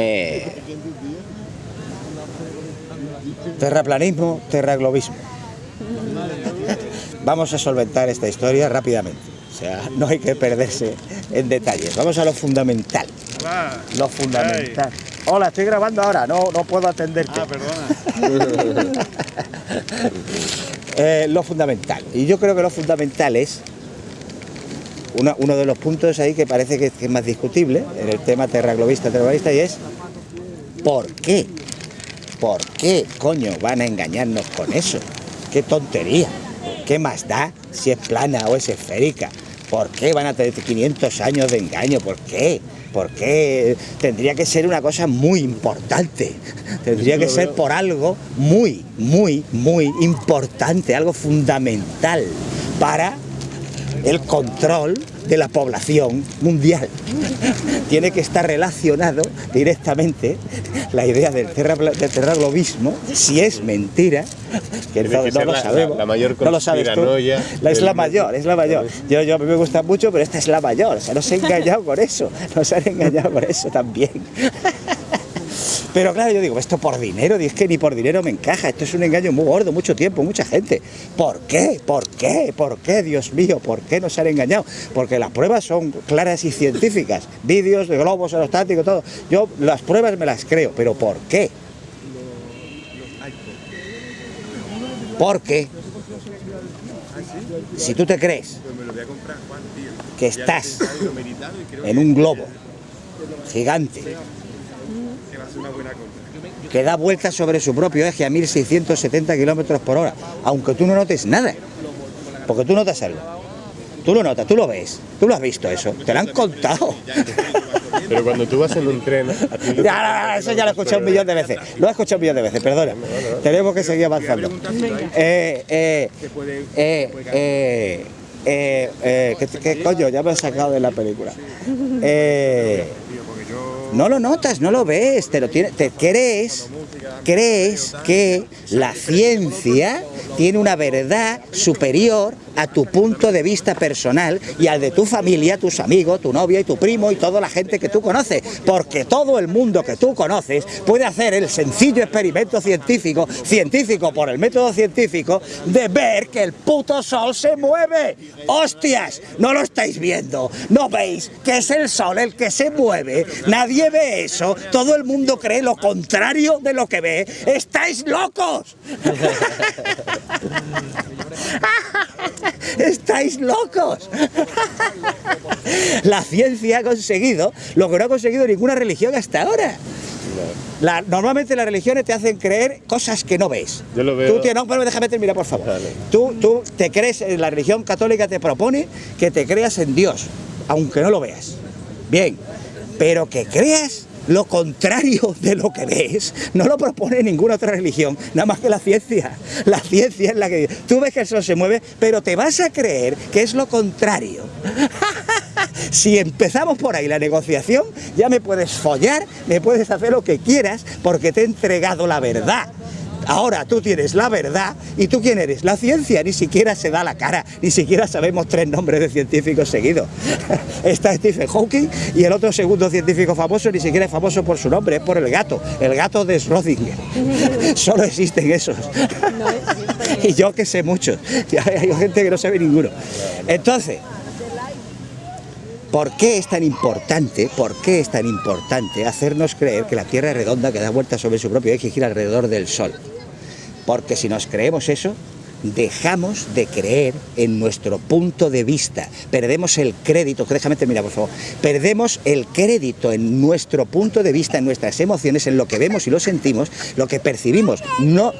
Eh, terraplanismo, terraglobismo. Vamos a solventar esta historia rápidamente. O sea, no hay que perderse en detalles. Vamos a lo fundamental. Lo fundamental. Hola, estoy grabando ahora, no, no puedo atenderte. Ah, perdona. Eh, lo fundamental. Y yo creo que lo fundamental es una- uno de los puntos ahí que parece que, que es más discutible en el tema terraglobista, terrorista, y es ¿por qué? ¿Por qué, coño, van a engañarnos con eso? ¡Qué tontería! ¿Qué más da si es plana o es esférica? ¿Por qué van a tener 500 años de engaño? ¿Por qué? ¿Por qué? Tendría que ser una cosa muy importante. Tendría que ser por algo muy, muy, muy importante, algo fundamental para el control de la población mundial. Tiene que estar relacionado directamente la idea del, terra, del terraglobismo, si es mentira, que no, que no ser lo sabemos. la- la mayor no lo sabes tú. La, es la mayor, es la mayor. Yo, yo a mí me gusta mucho, pero esta es la mayor. O sea, nos han engañado con eso. Nos han engañado con eso también. Pero claro, yo digo, esto por dinero, es que ni por dinero me encaja, esto es un engaño muy gordo, mucho tiempo, mucha gente. ¿Por qué? ¿Por qué? ¿Por qué, Dios mío? ¿Por qué nos han engañado? Porque las pruebas son claras y científicas, vídeos de globos aerostáticos, todo. Yo las pruebas me las creo, pero ¿por qué? Porque si tú te crees que estás en un globo gigante que da vueltas sobre su propio eje a 1670 kilómetros por hora, aunque tú no notes nada, porque tú notas algo. Tú lo notas, tú lo ves, tú lo has visto eso, te lo han contado. Pero cuando tú vas en un tren, a ti Ya, ya, ya, eso ya lo he escuchado un millón de veces. Lo he escuchado un millón de veces, perdona. Tenemos que seguir avanzando. Eh, eh, eh, eh, eh, eh, ¿qué, qué coño? Ya me he sacado de la película. Eh, no lo notas, no lo ves, te lo tiene, te crees, crees que la ciencia tiene una verdad superior a tu punto de vista personal y al de tu familia, tus amigos, tu novia y tu primo y toda la gente que tú conoces, porque todo el mundo que tú conoces puede hacer el sencillo experimento científico, científico por el método científico, de ver que el puto sol se mueve. ¡Hostias! No lo estáis viendo, no veis que es el sol el que se mueve, nadie ve eso, todo el mundo cree lo contrario de lo que ve. ¡Estáis locos! ¡Estáis locos! La ciencia ha conseguido lo que no ha conseguido ninguna religión hasta ahora. La- normalmente las religiones te hacen creer cosas que no ves. Yo lo veo- Tú tienes- no, pero déjame terminar, por favor. Tú, tú te crees, en la religión católica te propone que te creas en Dios, aunque no lo veas. Bien, pero que creas lo contrario de lo que ves, no lo propone ninguna otra religión, nada más que la ciencia. La ciencia es la que tú ves que el sol se mueve, pero te vas a creer que es lo contrario. Si empezamos por ahí la negociación, ya me puedes follar, me puedes hacer lo que quieras, porque te he entregado la verdad. Ahora tú tienes la verdad y tú quién eres, la ciencia, ni siquiera se da la cara, ni siquiera sabemos tres nombres de científicos seguidos. Está Stephen Hawking y el otro segundo científico famoso ni siquiera es famoso por su nombre, es por el gato, el gato de Schrödinger. Solo existen esos. y yo que sé muchos, hay gente que no sabe ninguno. Entonces, ¿Por qué es tan importante, por qué es tan importante hacernos creer que la Tierra es redonda, que da vueltas sobre su propio eje y gira alrededor del Sol? Porque si nos creemos eso, dejamos de creer en nuestro punto de vista, perdemos el crédito, déjame terminar por favor, perdemos el crédito en nuestro punto de vista, en nuestras emociones, en lo que vemos y lo sentimos, lo que percibimos, no,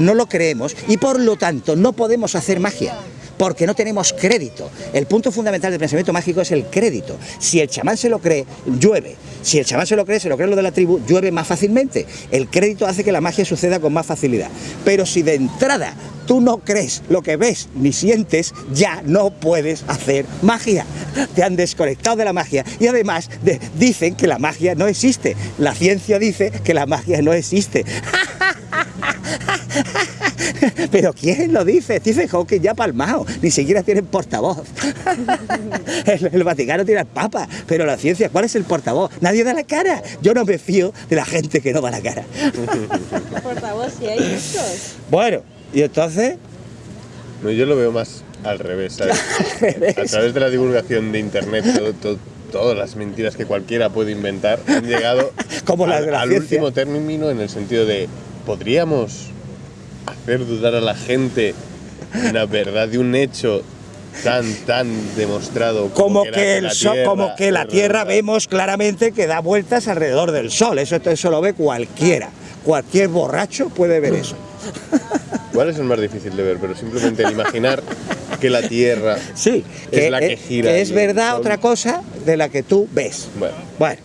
no lo creemos y por lo tanto no podemos hacer magia. Porque no tenemos crédito. El punto fundamental del pensamiento mágico es el crédito. Si el chamán se lo cree, llueve. Si el chamán se lo cree, se lo cree lo de la tribu, llueve más fácilmente. El crédito hace que la magia suceda con más facilidad. Pero si de entrada tú no crees lo que ves ni sientes, ya no puedes hacer magia. Te han desconectado de la magia y además de- dicen que la magia no existe. La ciencia dice que la magia no existe. Pero ¿quién lo dice? Stephen Hawking ya palmado, ni siquiera tienen portavoz. El, el Vaticano tiene al Papa, pero la ciencia, ¿cuál es el portavoz? Nadie da la cara. Yo no me fío de la gente que no da la cara. Portavoz, si hay muchos. Bueno, y entonces, No, yo lo veo más al revés, ¿sabes? A través de la divulgación de internet, todo- todo- todas las mentiras que cualquiera puede inventar han llegado Como al, la al ciencia. último término en el sentido de podríamos hacer dudar a la gente de una verdad de un hecho tan tan demostrado como la- que, el la sol, Tierra como que la Tierra redonda. vemos claramente que da vueltas alrededor del Sol. Eso, eso lo ve cualquiera. Cualquier borracho puede ver eso. ¿Cuál es el más difícil de ver? Pero simplemente el imaginar que la Tierra Sí, es la que gira. que es el verdad Sol- otra cosa de la que tú ves. Bueno, Bueno,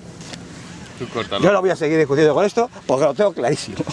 tú yo no voy a seguir discutiendo con esto porque lo tengo clarísimo.